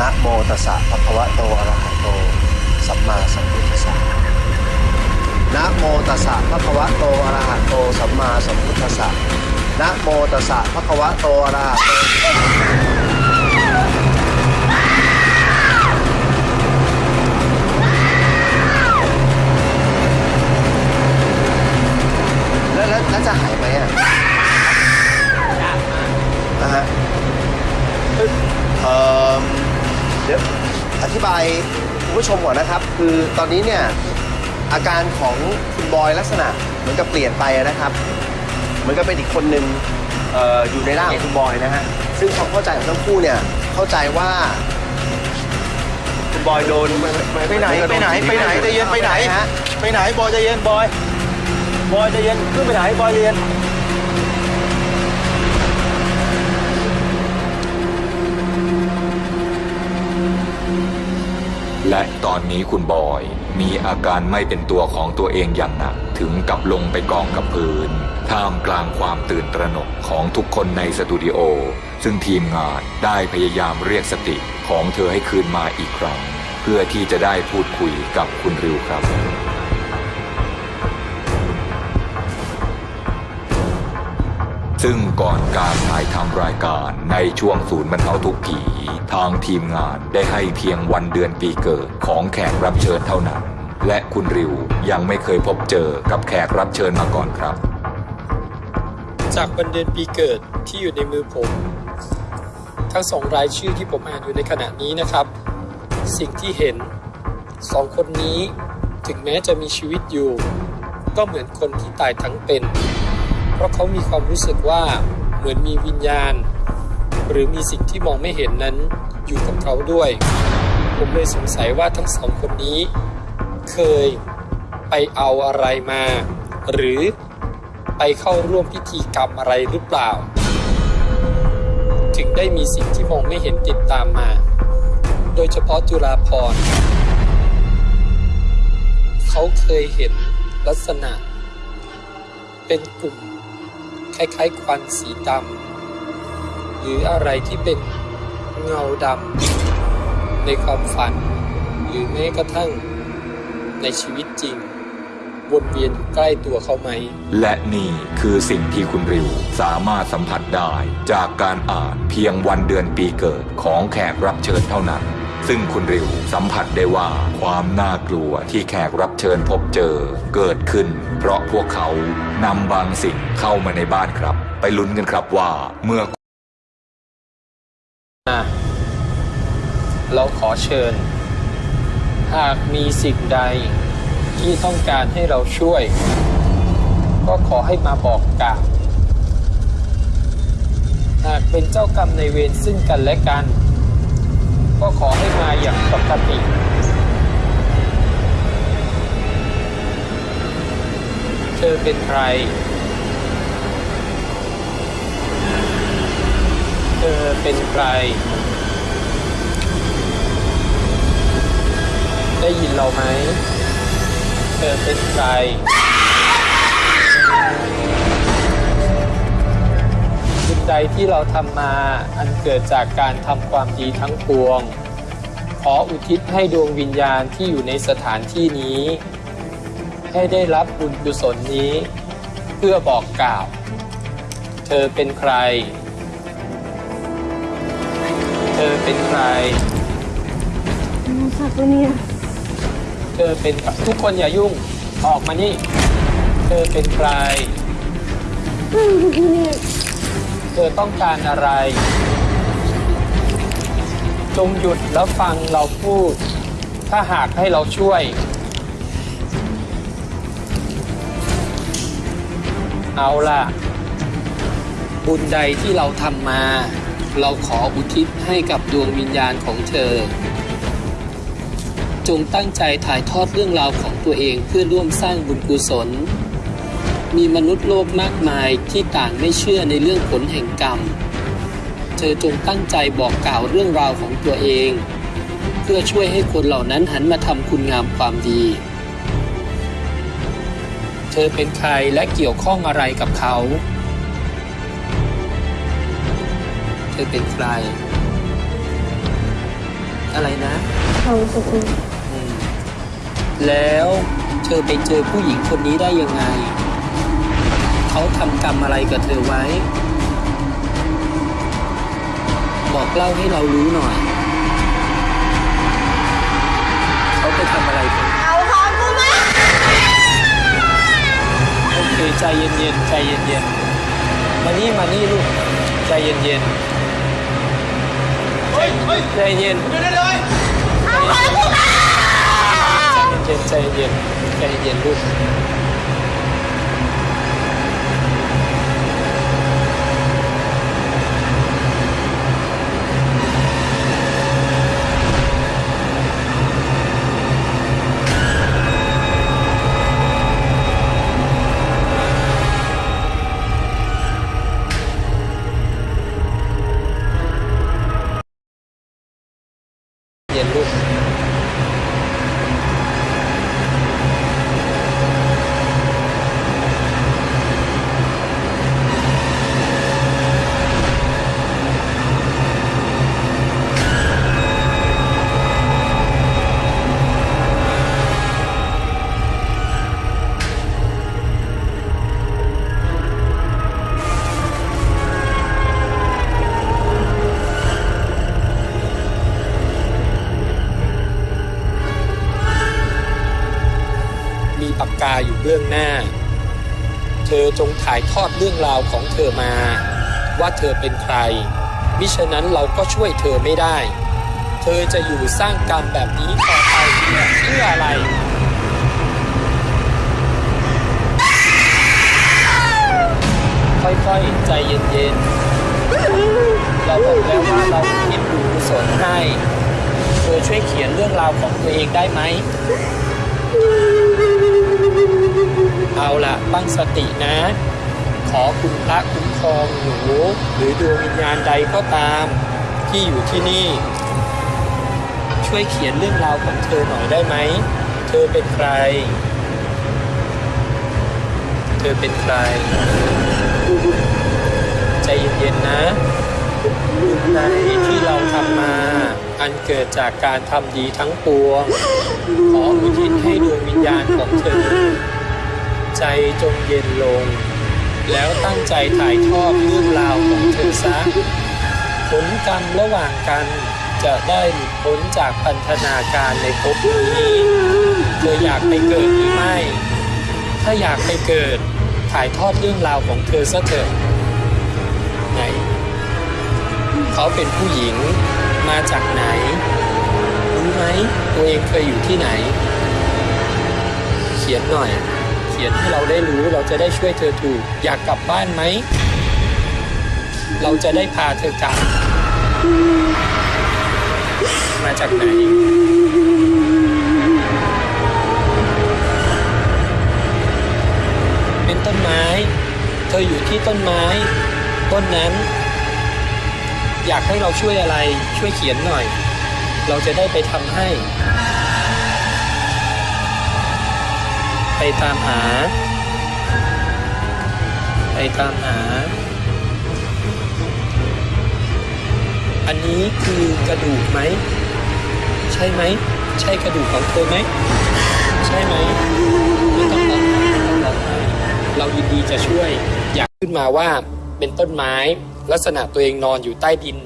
นะโมตัสสะภะคะวะโตอะระหะโต สัมมาสัมพุทธัสสะนะโมตัสสะภะคะวะโตอะระหะโต สัมมาสัมพุทธัสสะนะโมตัสสะภะคะวะโตอะระหะโตแล้วแล้วแล้วจะหายไหมอะนะฮะเอ่อเดี๋ยวอธิบายคุณผู้ชมก่อนนะครับ คือตอนนี้เนี่ยอาการของคุณบอยลักษณะเหมือนกับเปลี่ยนไปนะครับเหมือนกับเป็นอีกคนหนึ่งเอ่ออยู่ในร่างของคุณบอยนะฮะซึ่งความเข้าใจของทั้งคู่เนี่ยเข้าใจว่าคุณบอยโดนไปไหนไปไหนไปไหนใจเย็นไปไหน ฮะ ไปไหนบอยใจเย็นบอย บอยใจเย็นขึ้นไปไหนบอยใจเย็น และตอนนี้คุณบอย มีอาการไม่เป็นตัวของตัวเองอย่างหนัก ถึงกับลงไปกองกับพื้น ท่ามกลางความตื่นตระหนกของทุกคนในสตูดิโอ ซึ่งทีมงานได้พยายามเรียกสติของเธอให้คืนมาอีกครั้ง เพื่อที่จะได้พูดคุยกับคุณริวครับ ซึ่งก่อนการถ่ายทำรายการในช่วงศูนย์บรรเทาทุกข์ผี ทางทีมงานได้ให้เพียงวันเดือนปีเกิดของแขกรับเชิญเท่านั้น และคุณริวยังไม่เคยพบเจอกับแขกรับเชิญมาก่อนครับ จากวันเดือนปีเกิดที่อยู่ในมือผม ทั้งสองรายชื่อที่ผมอ่านอยู่ในขณะนี้นะครับ สิ่งที่เห็นสองคนนี้ถึงแม้จะมีชีวิตอยู่ ก็เหมือนคนที่ตายทั้งเป็น เพราะเขามีความรู้สึกว่าเหมือนมีวิญญาณ หรือมีสิ่งที่มองไม่เห็นนั้นอยู่กับเขาด้วย ผมเลยสงสัยว่าทั้งสองคนนี้ เคยไปเอาอะไรมา หรือไปเข้าร่วมพิธีกรรมอะไรหรือเปล่า ถึงได้มีสิ่งที่มองไม่เห็นติดตามมา โดยเฉพาะจุฬาพรเขาเคยเห็นลักษณะ เป็นกลุ่ม ล้ายๆควันสีดำหรืออะไรที่เป็นเงาดำในความฝัน หรือแม้กระทั่งในชีวิตจริง วนเวียนอยู่ใกล้ตัวเขาไหม และนี่คือสิ่งที่คุณริวสามารถสัมผัสได้จากการอ่านเพียงวันเดือนปีเกิดของแขกรับเชิญเท่านั้น ซึ่งคุณริวสัมผัสได้ว่าความน่ากลัวที่แขกรับเชิญพบเจอเกิดขึ้น เพราะพวกเขานำบางสิ่งเข้ามาในบ้านครับ ไปลุ้นกันครับว่าเมื่อเราขอเชิญ หากมีสิ่งใดที่ต้องการให้เราช่วย ก็ขอให้มาบอกกล่าวหากเป็นเจ้ากรรมในเวรซึ่งกันและกัน ก็ขอให้มาอย่างปกติเธอเป็นใคร เธอเป็นใคร ได้ยินเราไหม เธอเป็นใคร สิ่งใดที่เราทำมาอันเกิดจากการทำความดีทั้งปวง ขออุทิศให้ดวงวิญญาณที่อยู่ในสถานที่นี้ ให้ได้รับบุญกุศลนี้ เพื่อบอกกล่าว เธอเป็นใคร เธอเป็นใครสัตว์ตัวเนี้ยเธอเป็นทุกคนอย่ายุ่งออกมานี่ เธอเป็นใครอืมตัว เธอต้องการอะไร จงหยุดแล้วฟังเราพูด ถ้าหากให้เราช่วย เอาล่ะ บุญใดที่เราทำมา เราขออุทิศให้กับดวงวิญญาณของเธอ จงตั้งใจถ่ายทอดเรื่องราวของตัวเองเพื่อร่วมสร้างบุญกุศล มีมนุษย์โลกมากมายที่ต่างไม่เชื่อในเรื่องผลแห่งกรรม เธอจงตั้งใจบอกกล่าวเรื่องราวของตัวเอง เพื่อช่วยให้คนเหล่านั้นหันมาทำคุณงามความดี เธอเป็นใครและเกี่ยวข้องอะไรกับเขา เธอเป็นใคร อะไรนะทองสุกุลอืมแล้วเธอไปเจอผู้หญิงคนนี้ได้ยังไง เขาทำกรรมอะไรกับเธอไว้ บอกเล่าให้เรารู้หน่อย เขาไปทำอะไรเธอเอาของกูมา โอเคใจเย็นๆใจเย็นๆมานี่มานี่ลูกใจเย็นๆใจเย็นเอาของกูมาใจเย็นใจเย็นใจเย็นลูก เธอจงถ่ายทอดเรื่องราวของเธอมา ว่าเธอเป็นใคร มิฉะนั้นเราก็ช่วยเธอไม่ได้ เธอจะอยู่สร้างกรรมแบบนี้ต่อไปเพื่ออะไรค่อยๆ ใจเย็นๆ เราบอกแล้วว่าเราคิดบุญกุศลให้ เธอช่วยเขียนเรื่องราวของตัวเองได้ไหม เอาละตั้งสตินะ ขอคุณพระคุ้มครองหนูหรือดวงวิญญาณใดก็ตามที่อยู่ที่นี่ ช่วยเขียนเรื่องราวของเธอหน่อยได้ไหม เธอเป็นใคร เธอเป็นใคร ใจเย็นๆนะบุญใดที่เราทำมา อันเกิดจากการทำดีทั้งปวง ขออุทิศให้ดวงวิญญาณของเธอ ใจจงเย็นลง แล้วตั้งใจถ่ายทอดเรื่องราวของเธอซะผลกรรมระหว่างกันจะได้หลุดพ้นจากพันธนาการในภพนี้เธออยากไปเกิดหรือไม่ ถ้าอยากไปเกิดถ่ายทอดเรื่องราวของเธอซะเถอะไหน เขาเป็นผู้หญิงมาจากไหน รู้ไหมตัวเองเคยอยู่ที่ไหน เขียนหน่อย ขียนให้เราได้รู้ เราจะได้ช่วยเธอถูก อยากกลับบ้านไหม เราจะได้พาเธอกลับ มาจากไหน เป็นต้นไม้ เธออยู่ที่ต้นไม้ ต้นนั้น อยากให้เราช่วยอะไร ช่วยเขียนหน่อย เราจะได้ไปทำให้ ไปตามหา ไปตามหา อันนี้คือกระดูกไหม ใช่ไหม ใช่กระดูกของเธอไหม ใช่ไหมไม่ต้องร้องไห้ไม่ต้องร้องไห้เรายินดีจะช่วย อยากขึ้นมาว่าเป็นต้นไม้ ลักษณะตัวเองนอนอยู่ใต้ดิน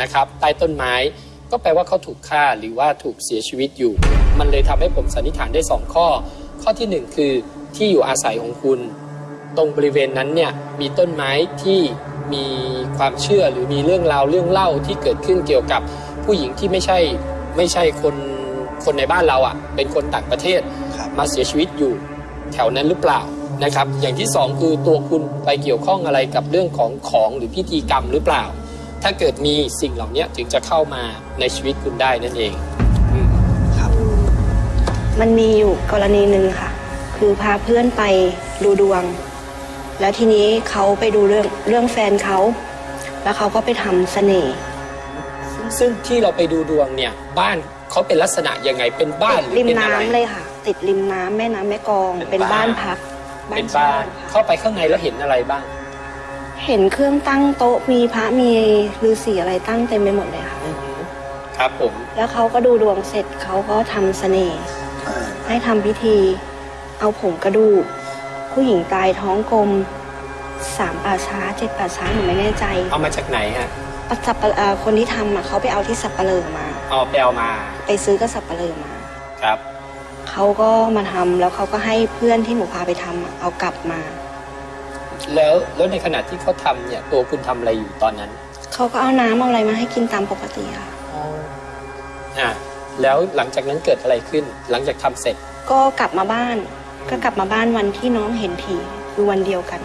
นะครับ ใต้ต้นไม้ก็แปลว่าเขาถูกฆ่าหรือว่าถูกเสียชีวิตอยู่ มันเลยทำให้ผมสันนิษฐานได้สองข้อ ข้อที่หนึ่งคือที่อยู่อาศัยของคุณ ตรงบริเวณนั้นเนี่ยมีต้นไม้ที่มีความเชื่อหรือมีเรื่องราวเรื่องเล่าที่เกิดขึ้นเกี่ยวกับผู้หญิงที่ไม่ใช่ไม่ใช่คนคนในบ้านเราอะ่ะ เป็นคนต่างประเทศมาเสียชีวิตอยู่แถวนั้นหรือเปล่านะครับ อย่างที่สองคือตัวคุณไปเกี่ยวข้องอะไรกับเรื่องของของหรือพิธีกรรมหรือเปล่า ถ้าเกิดมีสิ่งเหล่านี้ถึงจะเข้ามาในชีวิตคุณได้นั่นเอง มันมีอยู่กรณีหนึ่งค่ะ คือพาเพื่อนไปดูดวง แล้วทีนี้เขาไปดูเรื่องเรื่องแฟนเขา แล้วเขาก็ไปทำเสน่ห์ซึ่งซึ่งที่เราไปดูดวงเนี่ย บ้านเขาเป็นลักษณะยังไงเป็นบ้านหรือริมเป็นอะไรน้ำเลยค่ะ ติดริมน้ำแม่น้ำแม่กลอง เป็เป็นนบ้าบ้านนพักเป็นช่บ้านค่ะเข้าไปข้างในแล้วเห็นอะไรบ้างเห็นเครื่องตั้งโต๊ะมีพระมีฤาษีอะไรตั้งเต็มไปหมดเลยค่ะ อือหือครับผม แล้วเขาก็ดูดวงเสร็จเขาก็ทำเสน่ห์ ให้ทำพิธี เอาผงกระดูก ผู้หญิงตายท้องกลมสามป่าช้าเจ็ดป่าช้าหนูไม่แน่ใจเอามาจากไหนฮะปัสับปะเอ่อคนที่ทำอะเขาไปเอาที่สับปะเลอมาเอาไปเอามา ไปซื้อกับสับปะเลอมา ครับเขาก็มาทำแล้วเขาก็ให้เพื่อนที่หนูพาไปทำอะเอากลับมา แล้วแล้วในขณะที่เขาทำเนี่ย ตัวคุณทำอะไรอยู่ตอนนั้นเขาก็เอาน้ำเอาอะไรมาให้กินตามปกติค่ะอ่า แล้วหลังจากนั้นเกิดอะไรขึ้น หลังจากทำเสร็จ ก็กลับมาบ้าน ก็กลับมาบ้านวันที่น้องเห็นผีคือวันเดียวกัน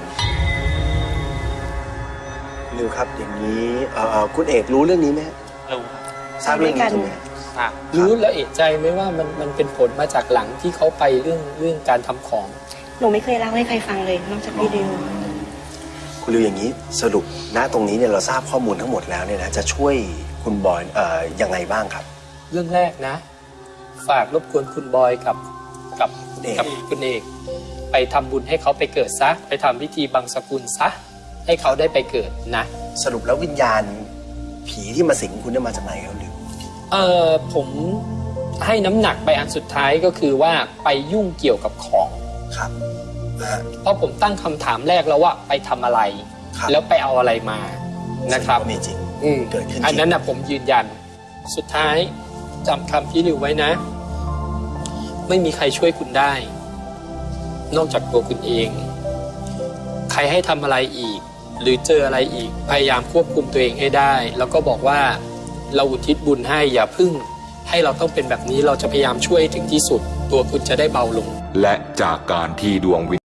นิวครับอย่างนี้เอ่อคุณเอกรู้เรื่องนี้ไหมฮะรู้ครับทราบเรื่องนี้ใช่ไหมทราบรู้แล้วเอะใจไหมว่ามันมันเป็นผลมาจากหลังที่เขาไปเรื่องเรื่องการทำของหนูไม่เคยเล่าให้ใครฟังเลย นอกจากพี่ดิวคุณริวอย่างนี้สรุปณตรงนี้เนี่ยเราทราบข้อมูลทั้งหมดแล้วเนี่ยนะจะช่วยคุณบอยเอ่อยังไงบ้างครับ เรื่องแรกนะ ฝากรบกวนคุณบอยกับกับเอกกับคุณเอก ไปทำบุญให้เขาไปเกิดซะ ไปทำพิธีบังสกุลซะ ให้เขาได้ไปเกิดนะ สรุปแล้ววิญญาณผีที่มาสิงคุณเนี่ยมาจากไหนครับริวเออผมให้น้ำหนักไปอันสุดท้ายก็คือว่าไปยุ่งเกี่ยวกับของ ครับนะฮะ เพราะผมตั้งคำถามแรกแล้วว่าไปทำอะไร ครับ แล้วไปเอาอะไรมานะครับ ซึ่งก็มีจริงอืมเกิดขึ้นจริงอันนั้นนะผมยืนยันสุดท้าย จำคำพี่ริวไว้นะ ไม่มีใครช่วยคุณได้ นอกจากตัวคุณเอง ใครให้ทำอะไรอีก หรือเจออะไรอีก พยายามควบคุมตัวเองให้ได้ แล้วก็บอกว่าเราอุทิศบุญให้อย่าพึ่ง ให้เราต้องเป็นแบบนี้เราจะพยายามช่วยถึงที่สุด ตัวคุณจะได้เบาลง และจากการที่ดวงวิญ